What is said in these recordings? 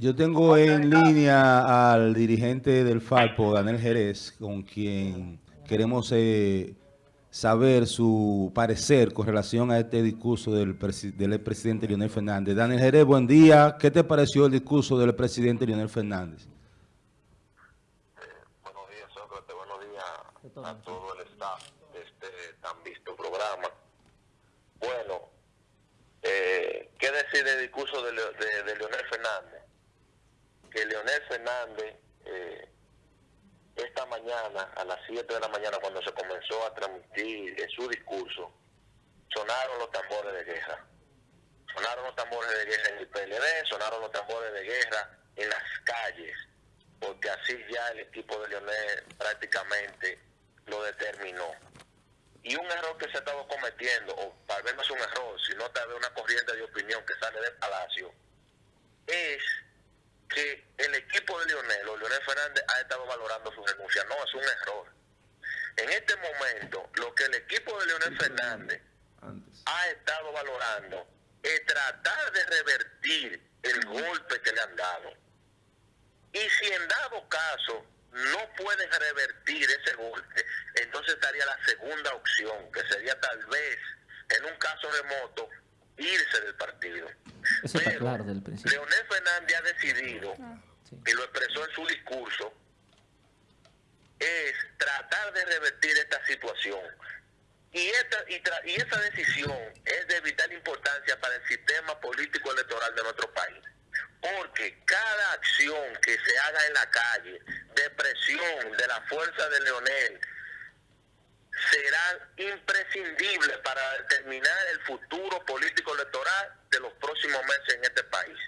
Yo tengo en línea al dirigente del Falpo, Daniel Jerez, con quien queremos eh, saber su parecer con relación a este discurso del, del presidente Leonel Fernández. Daniel Jerez, buen día. ¿Qué te pareció el discurso del presidente Leonel Fernández? Buenos días, Sócrates. Buenos días a todo el staff de este tan visto programa. Bueno, eh, ¿qué decir del discurso de, de, de Leonel Fernández? Que Leonel Fernández eh, esta mañana, a las 7 de la mañana, cuando se comenzó a transmitir su discurso, sonaron los tambores de guerra. Sonaron los tambores de guerra en el PLD, sonaron los tambores de guerra en las calles, porque así ya el equipo de Leonel prácticamente lo determinó. Y un error que se ha estado cometiendo, o tal vez no es un error, sino tal vez una corriente de opinión que sale del Palacio, es que el equipo de Leonel o Leonel Fernández ha estado valorando su renuncia. No, es un error. En este momento, lo que el equipo de Leonel Fernández ha estado valorando es tratar de revertir el golpe que le han dado. Y si en dado caso no pueden revertir ese golpe, entonces estaría la segunda opción, que sería tal vez, en un caso remoto, irse del partido. Eso está claro del principio. Leonel Fernández ha decidido, y lo expresó en su discurso, es tratar de revertir esta situación. Y, esta, y, y esa decisión es de vital importancia para el sistema político electoral de nuestro país. Porque cada acción que se haga en la calle, de presión de la fuerza de Leonel, serán imprescindibles para determinar el futuro político electoral de los próximos meses en este país.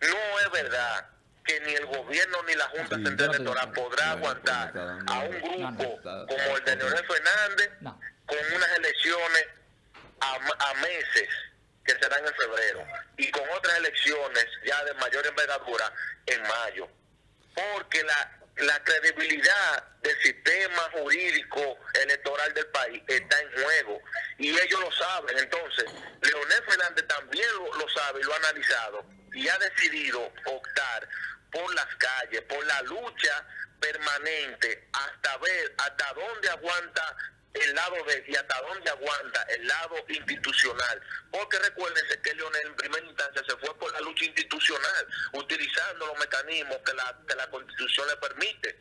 No es verdad que ni el gobierno ni la Junta Central Electoral podrá aguantar a un grupo como el de Leonel Fernández con unas elecciones a, a meses que serán en febrero y con otras elecciones ya de mayor envergadura en mayo. Porque la la credibilidad del sistema jurídico electoral del país está en juego y ellos lo saben. Entonces, Leonel Fernández también lo, sabe y lo ha analizado y ha decidido optar por las calles, por la lucha permanente hasta ver hasta dónde aguanta el lado de y hasta dónde aguanta el lado institucional. Porque recuérdense que Leonel en primera instancia se fue por la lucha institucional, utilizando los mecanismos que la, que la constitución le permite.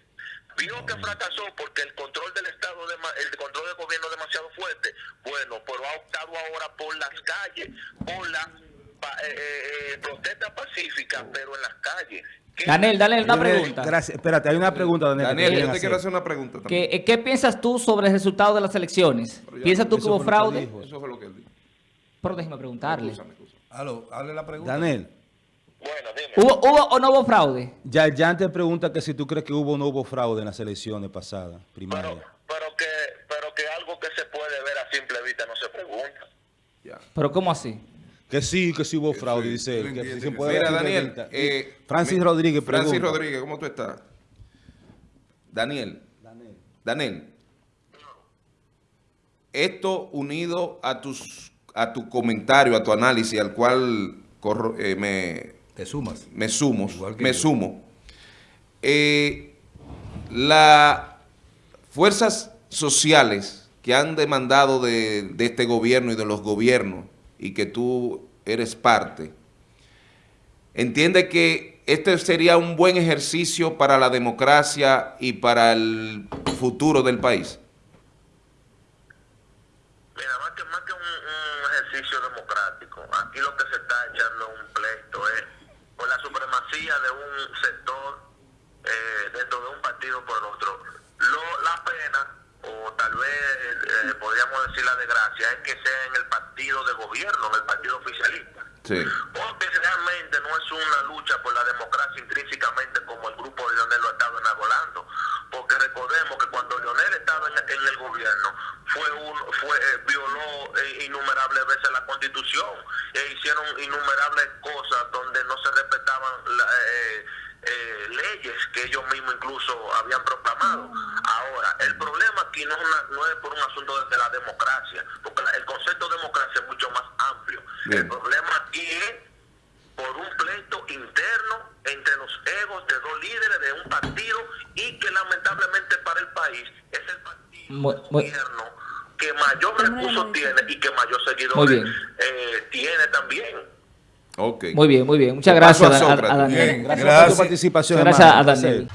Vio que fracasó porque el control del Estado, de, el control del gobierno es demasiado fuerte. Bueno, pero ha optado ahora por las calles, por la eh, eh, eh, protesta pacífica, pero en las calles. Daniel, Daniel, una pregunta. Gracias. Espérate, hay una pregunta, Daniel. Daniel, yo te quiero hacer una pregunta también. ¿Qué, ¿Qué, piensas tú sobre el resultado de las elecciones? ¿Piensas tú que hubo fraude? Eso fue lo que él dijo. Pero déjeme preguntarle. Aló, hable la pregunta. Daniel. Bueno, dime. ¿Hubo, ¿Hubo o no hubo fraude? Ya, ya te pregunta que si tú crees que hubo o no hubo fraude en las elecciones pasadas, primarias. Pero, pero, que, pero que algo que se puede ver a simple vista no se pregunta. Ya. ¿Pero cómo así? Que sí, que sí hubo fraude, dice él. Que se puede Mira, Daniel. Eh, Francis Rodríguez pregunta. Francis Rodríguez, ¿cómo tú estás? Daniel. Daniel. Daniel. Esto unido a tus a tu comentario, a tu análisis, al cual eh, me, Te sumas. me sumo, me sumo. Eh, las fuerzas sociales que han demandado de, de este gobierno y de los gobiernos y que tú eres parte, entiende que este sería un buen ejercicio para la democracia y para el futuro del país. Mira, más que, más que un, un ejercicio democrático, aquí lo que se está echando un pleito es por la supremacía de un sector eh, dentro de un partido por otro. Lo, la pena, o tal vez podríamos decir la desgracia, es que sea en el partido de gobierno, en el partido oficialista. Sí. Porque realmente no es una lucha por la democracia intrínsecamente como el grupo de Leonel lo ha estado enarbolando. Porque recordemos que cuando Leonel estaba en, en el gobierno, fue un, fue, eh, violó eh, innumerables veces la constitución e hicieron innumerables cosas donde no se respetaban la, eh, eh, leyes que ellos mismos incluso habían proclamado. Ahora, el problema aquí no es, una, no es por un asunto de la democracia, porque la, el concepto de democracia es mucho más amplio. Bien. El problema aquí es por un pleito interno entre líderes de un partido y que lamentablemente para el país es el partido Muy- muy- gobierno que mayor recursos tiene y que mayor seguidores eh, tiene también. Muy bien, muy bien. Muchas gracias a Daniel. Gracias, por tu participación, gracias hermano. a. Daniel.